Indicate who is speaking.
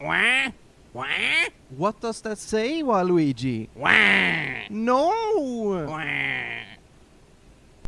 Speaker 1: Wah? Wah?
Speaker 2: What does that say, Waluigi?
Speaker 1: Wah?
Speaker 2: No!